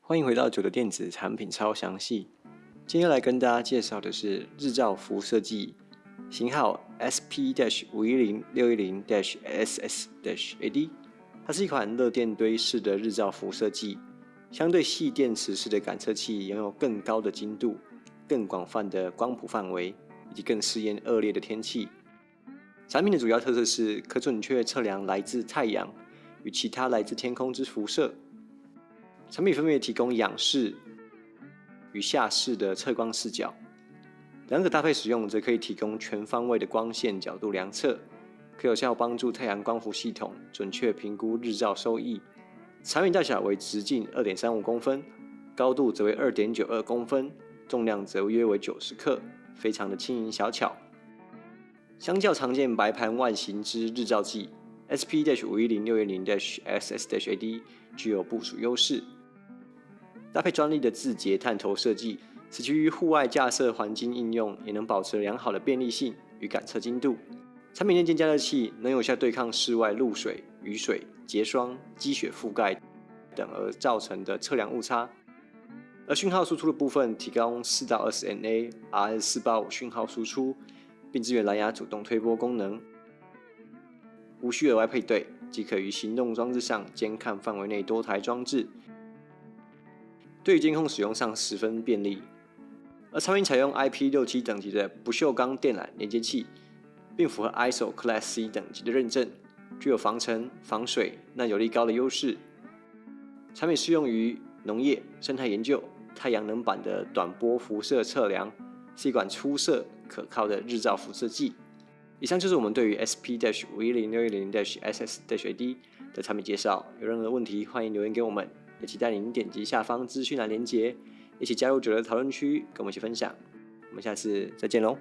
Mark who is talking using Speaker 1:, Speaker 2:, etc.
Speaker 1: 欢迎回到九的电子产品超详细。今天来跟大家介绍的是日照辐射剂，型号 SP- 五一零六一零 SS- AD。它是一款热电堆式的日照辐射剂，相对细电池式的感测器拥有更高的精度、更广泛的光谱范围以及更适应恶劣的天气。产品的主要特色是可准确测量来自太阳与其他来自天空之辐射。产品分别提供仰视与下视的测光视角，两者搭配使用则可以提供全方位的光线角度量测，可有效帮助太阳光伏系统准确评估日照收益。产品大小为直径二点三五公分，高度则为二点九二公分，重量则约为九十克，非常的轻盈小巧。相较常见白盘万型之日照剂，SP- 五一零六一零 SS- AD 具有部署优势。搭配专利的字节探头设计，使其于户外架设环境应用也能保持良好的便利性与感测精度。产品内建加热器能有效对抗室外露水、雨水、结霜、积雪覆盖等而造成的测量误差。而讯号输出的部分提供四到二十 NA RS 四八五讯号输出，并支援蓝牙主动推波功能，无需额外配对即可于行动装置上监看范围内多台装置。对于监控使用上十分便利，而产品采用 IP 六七等级的不锈钢电缆连接器，并符合 ISO Class C 等级的认证，具有防尘、防水、耐久力高的优势。产品适用于农业、生态研究、太阳能板的短波辐射测量，是一款出色可靠的日照辐射剂。以上就是我们对于 SP Dash 五一零六一零 dash ssd 的产品介绍。有任何问题，欢迎留言给我们。也期待您点击下方资讯栏链接，一起加入九六讨论区，跟我们一起分享。我们下次再见喽！